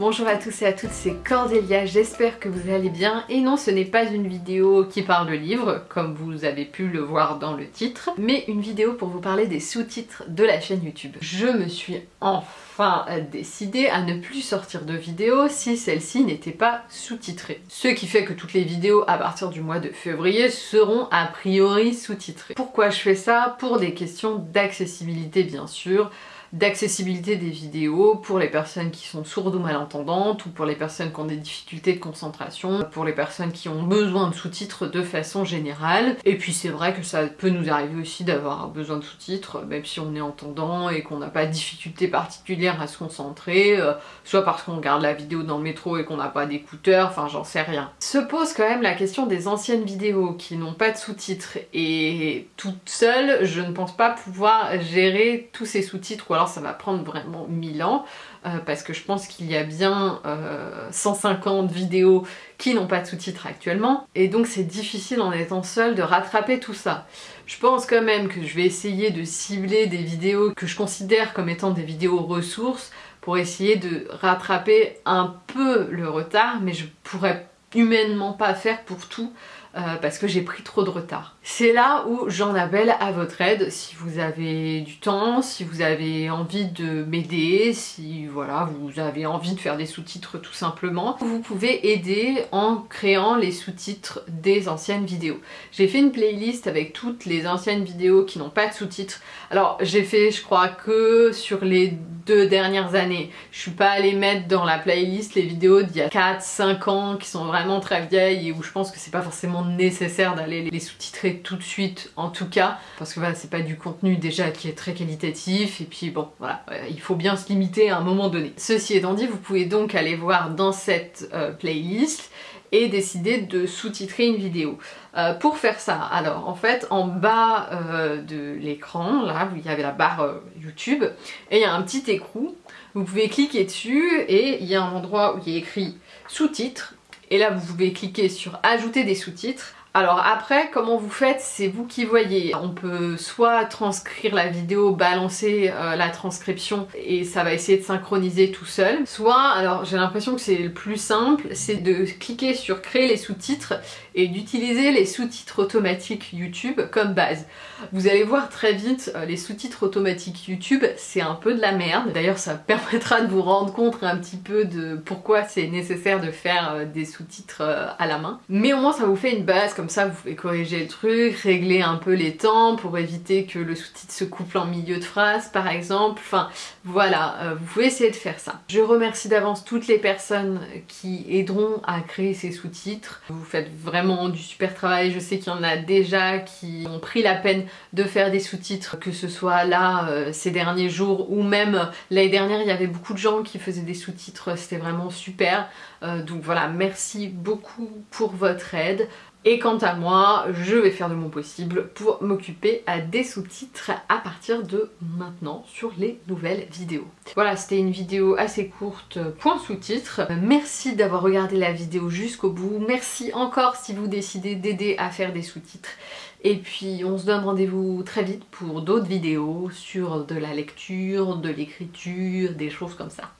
Bonjour à tous et à toutes, c'est Cordélia, j'espère que vous allez bien. Et non, ce n'est pas une vidéo qui parle de livres, comme vous avez pu le voir dans le titre, mais une vidéo pour vous parler des sous-titres de la chaîne YouTube. Je me suis enfin décidée à ne plus sortir de vidéos si celle-ci n'était pas sous-titrée. Ce qui fait que toutes les vidéos à partir du mois de février seront a priori sous-titrées. Pourquoi je fais ça? Pour des questions d'accessibilité bien sûr, d'accessibilité des vidéos pour les personnes qui sont sourdes ou malentendantes ou pour les personnes qui ont des difficultés de concentration, pour les personnes qui ont besoin de sous-titres de façon générale. Et puis c'est vrai que ça peut nous arriver aussi d'avoir besoin de sous-titres, même si on est entendant et qu'on n'a pas de difficulté particulière à se concentrer, euh, soit parce qu'on regarde la vidéo dans le métro et qu'on n'a pas d'écouteurs, enfin j'en sais rien. Se pose quand même la question des anciennes vidéos qui n'ont pas de sous-titres et toute seule, je ne pense pas pouvoir gérer tous ces sous-titres alors ça va prendre vraiment 1000 ans euh, parce que je pense qu'il y a bien 150 euh, vidéos qui n'ont pas de sous-titres actuellement et donc c'est difficile en étant seule de rattraper tout ça. Je pense quand même que je vais essayer de cibler des vidéos que je considère comme étant des vidéos ressources pour essayer de rattraper un peu le retard mais je pourrais humainement pas faire pour tout euh, parce que j'ai pris trop de retard. C'est là où j'en appelle à votre aide si vous avez du temps, si vous avez envie de m'aider, si voilà vous avez envie de faire des sous-titres tout simplement. Vous pouvez aider en créant les sous-titres des anciennes vidéos. J'ai fait une playlist avec toutes les anciennes vidéos qui n'ont pas de sous-titres. Alors j'ai fait je crois que sur les deux dernières années. Je suis pas allée mettre dans la playlist les vidéos d'il y a 4-5 ans qui sont vraiment très vieilles et où je pense que c'est pas forcément nécessaire d'aller les sous-titrer tout de suite en tout cas parce que voilà c'est pas du contenu déjà qui est très qualitatif et puis bon voilà euh, il faut bien se limiter à un moment donné. Ceci étant dit vous pouvez donc aller voir dans cette euh, playlist et décider de sous-titrer une vidéo. Euh, pour faire ça, alors en fait en bas de l'écran, là où il y avait la barre YouTube, et il y a un petit écrou, vous pouvez cliquer dessus et il y a un endroit où il y a écrit sous-titres et là, vous pouvez cliquer sur ajouter des sous-titres. Alors après, comment vous faites, c'est vous qui voyez. On peut soit transcrire la vidéo, balancer euh, la transcription et ça va essayer de synchroniser tout seul. Soit, alors j'ai l'impression que c'est le plus simple, c'est de cliquer sur créer les sous-titres et d'utiliser les sous-titres automatiques YouTube comme base. Vous allez voir très vite, euh, les sous-titres automatiques YouTube, c'est un peu de la merde. D'ailleurs, ça permettra de vous rendre compte un petit peu de pourquoi c'est nécessaire de faire euh, des sous-titres à la main. Mais au moins, ça vous fait une base comme ça vous pouvez corriger le truc, régler un peu les temps pour éviter que le sous-titre se couple en milieu de phrase par exemple, enfin voilà, euh, vous pouvez essayer de faire ça. Je remercie d'avance toutes les personnes qui aideront à créer ces sous-titres. Vous faites vraiment du super travail, je sais qu'il y en a déjà qui ont pris la peine de faire des sous-titres, que ce soit là euh, ces derniers jours ou même l'année dernière il y avait beaucoup de gens qui faisaient des sous-titres, c'était vraiment super. Euh, donc voilà, merci beaucoup pour votre aide. Et quant à moi, je vais faire de mon possible pour m'occuper à des sous-titres à partir de maintenant sur les nouvelles vidéos. Voilà, c'était une vidéo assez courte, point sous-titres. Merci d'avoir regardé la vidéo jusqu'au bout. Merci encore si vous décidez d'aider à faire des sous-titres. Et puis on se donne rendez-vous très vite pour d'autres vidéos sur de la lecture, de l'écriture, des choses comme ça.